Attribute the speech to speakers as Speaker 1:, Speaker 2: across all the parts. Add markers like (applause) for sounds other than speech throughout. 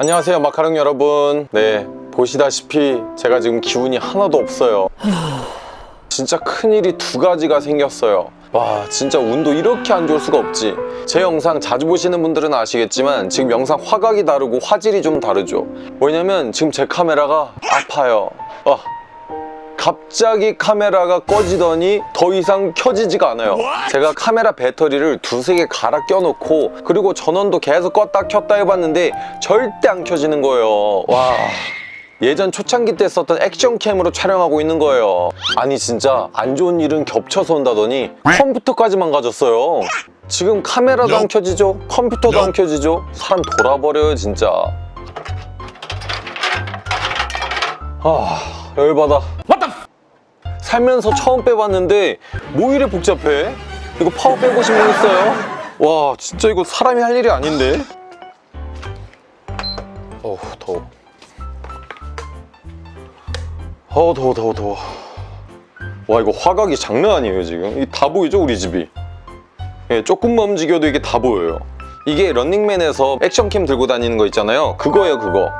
Speaker 1: 안녕하세요 마카롱 여러분. 네 보시다시피 제가 지금 기운이 하나도 없어요. (sighs) 진짜 큰일이 두 가지가 생겼어요. 와 진짜 운도 이렇게 안 좋을 수가 없지. 제 영상 자주 보시는 분들은 아시겠지만 지금 영상 화각이 다르고 화질이 좀 다르죠. 왜냐면 지금 제 카메라가 아파요. 와 갑자기 카메라가 꺼지더니 더 이상 켜지지가 않아요. 제가 카메라 배터리를 두세 개 갈아 껴놓고 그리고 전원도 계속 껐다 켰다 해봤는데 절대 안 켜지는 거예요. 와. 예전 초창기 때 썼던 액션캠으로 촬영하고 있는 거예요. 아니 진짜 안 좋은 일은 겹쳐서 온다더니 컴퓨터까지 망가졌어요. 지금 카메라도 안 켜지죠? 컴퓨터도 안 켜지죠? 사람 돌아버려요 진짜. 아 열받아 살면서 처음 빼봤는데 뭐 이래 복잡해? 이거 파워 빼보신 분 있어요? 와 진짜 이거 사람이 할 일이 아닌데? 어우 더워. 어우 더워 더워 더워. 와 이거 화각이 장난 아니에요 지금? 이게 다 보이죠 우리 집이? 예, 조금만 움직여도 이게 다 보여요. 이게 런닝맨에서 액션캠 들고 다니는 거 있잖아요. 그거예요 그거.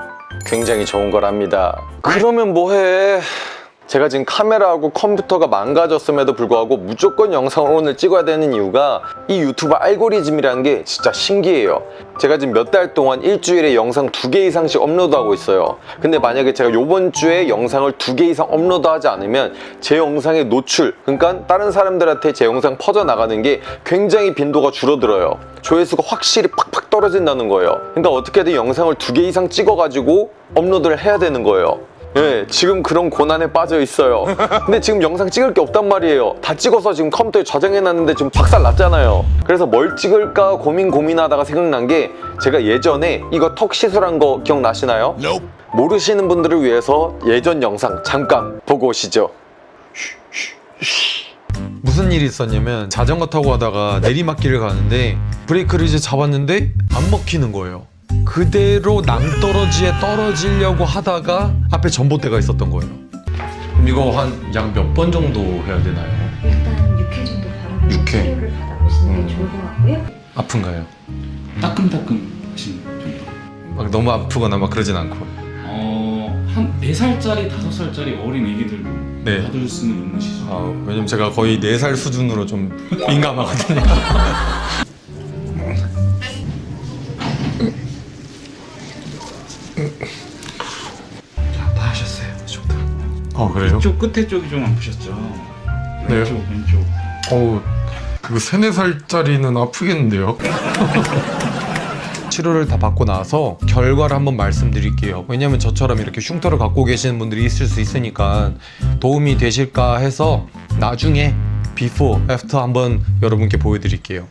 Speaker 1: 굉장히 좋은 거랍니다. 그러면 뭐해 제가 지금 카메라하고 컴퓨터가 망가졌음에도 불구하고 무조건 영상을 오늘 찍어야 되는 이유가 이 유튜브 알고리즘이라는 게 진짜 신기해요. 제가 지금 몇 달 동안 일주일에 영상 두 개 이상씩 업로드하고 있어요. 근데 만약에 제가 이번 주에 영상을 두 개 이상 업로드하지 않으면 제 영상의 노출 그러니까 다른 사람들한테 제 영상 퍼져나가는 게 굉장히 빈도가 줄어들어요. 조회수가 확실히 팍팍 떨어진다는 거예요. 그러니까 어떻게든 영상을 두 개 이상 찍어가지고 업로드를 해야 되는 거예요 예, 지금 그런 고난에 빠져 있어요. 근데 지금 영상 찍을 게 없단 말이에요. 다 찍어서 지금 컴퓨터에 저장해놨는데 지금 박살 났잖아요. 그래서 뭘 찍을까 고민 고민하다가 생각난 게 제가 예전에 이거 턱 시술한 거 기억나시나요? 모르시는 분들을 위해서 예전 영상 잠깐 보고 오시죠.
Speaker 2: 무슨 일이 있었냐면 자전거 타고 가다가 내리막길을 가는데 브레이크를 이제 잡았는데 안 먹히는 거예요 그대로 낭떠러지에 떨어지려고 하다가 앞에 전봇대가 있었던 거예요 그럼 이거 한 약 몇 번 정도 해야 되나요?
Speaker 3: 일단 6회 정도 바로
Speaker 2: 육 회.
Speaker 3: 치료를 받아보시는 게
Speaker 2: 음.
Speaker 3: 좋을 것 같고요.
Speaker 2: 아픈가요?
Speaker 4: 따끔따끔 하시는 정도.
Speaker 2: 막 너무 아프거나 막 그러진 않고
Speaker 4: 어, 한 4살짜리, 5살짜리 어린 애기들도
Speaker 2: 네.
Speaker 4: 받을 수는 있는 시술.
Speaker 2: 아, 왜냐면 제가 거의 4살 수준으로 좀 민감하거든요 (laughs)
Speaker 4: 다 하셨어요. 저도.
Speaker 2: 어 그래요?
Speaker 4: 이쪽 끝에 쪽이 좀 아프셨죠?
Speaker 2: 네.
Speaker 4: 왼쪽, 왼쪽.
Speaker 2: 어우 이거 세네 살짜리는 아프겠는데요? (laughs) 치료를 다 받고 나서 결과를 한번 말씀드릴게요 왜냐면 저처럼 이렇게 흉터를 갖고 계시는 분들이 있을 수 있으니까 도움이 되실까 해서 나중에 before, after 한번 여러분께 보여드릴게요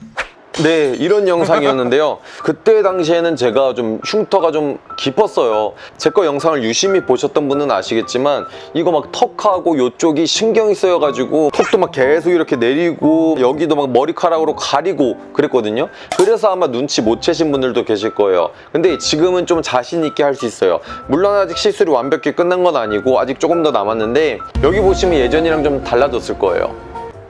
Speaker 1: 네 이런 영상이었는데요. (laughs) 그때 당시에는 제가 좀 흉터가 좀 깊었어요. 제 거 영상을 유심히 보셨던 분은 아시겠지만 이거 막 턱하고 요쪽이 신경이 쓰여가지고 턱도 막 계속 이렇게 내리고 여기도 막 머리카락으로 가리고 그랬거든요. 그래서 아마 눈치 못 채신 분들도 계실 거예요. 근데 지금은 좀 자신 있게 할 수 있어요. 물론 아직 시술이 완벽히 끝난 건 아니고 아직 조금 더 남았는데 여기 보시면 예전이랑 좀 달라졌을 거예요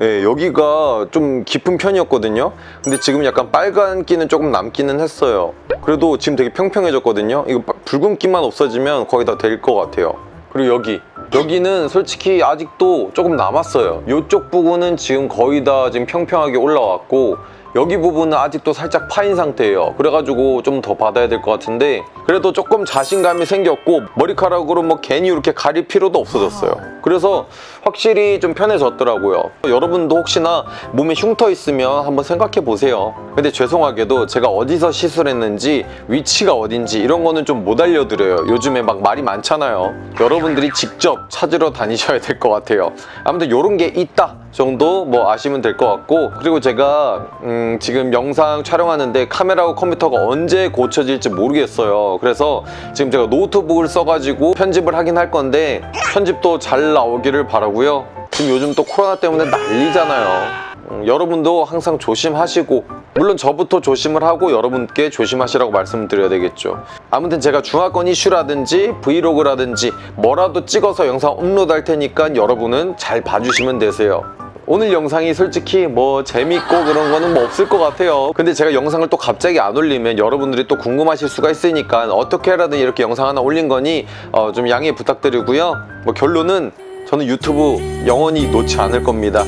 Speaker 1: 예, 여기가 좀 깊은 편이었거든요. 근데 지금 약간 빨간기는 조금 남기는 했어요. 그래도 지금 되게 평평해졌거든요. 이거 빠- 붉은기만 없어지면 거의 다 될 것 같아요. 그리고 여기. 여기는 솔직히 아직도 조금 남았어요. 이쪽 부분은 지금 거의 다 지금 평평하게 올라왔고 여기 부분은 아직도 살짝 파인 상태예요. 그래가지고 좀 더 받아야 될 것 같은데 그래도 조금 자신감이 생겼고 머리카락으로 뭐 괜히 이렇게 가릴 필요도 없어졌어요. 그래서 확실히 좀 편해졌더라고요. 여러분도 혹시나 몸에 흉터 있으면 한번 생각해 보세요. 근데 죄송하게도 제가 어디서 시술했는지 위치가 어딘지 이런 거는 좀 못 알려드려요. 요즘에 막 말이 많잖아요. 여러분들이 직접 찾으러 다니셔야 될 것 같아요. 아무튼 이런 게 있다 정도 뭐 아시면 될 것 같고 그리고 제가 음, 지금 영상 촬영하는데 카메라하고 컴퓨터가 언제 고쳐질지 모르겠어요. 그래서 지금 제가 노트북을 써가지고 편집을 하긴 할 건데 편집도 잘 나오기를 바라고요. 지금 요즘 또 코로나 때문에 난리잖아요. 음, 여러분도 항상 조심하시고 물론 저부터 조심을 하고 여러분께 조심하시라고 말씀드려야 되겠죠. 아무튼 제가 중화권 이슈라든지 브이로그라든지 뭐라도 찍어서 영상 업로드 할 테니까 여러분은 잘 봐주시면 되세요 오늘 영상이 솔직히 뭐 재밌고 그런 거는 뭐 없을 것 같아요. 근데 제가 영상을 또 갑자기 안 올리면 여러분들이 또 궁금하실 수가 있으니까 어떻게라도 이렇게 영상 하나 올린 거니 어, 좀 양해 부탁드리고요. 뭐 결론은 저는 유튜브 영원히 놓지 않을 겁니다.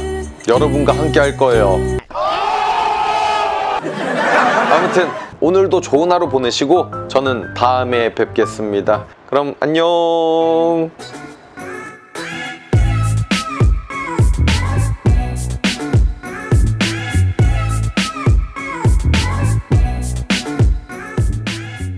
Speaker 1: 여러분과 함께 할 거예요. 아무튼 오늘도 좋은 하루 보내시고 저는 다음에 뵙겠습니다. 그럼 안녕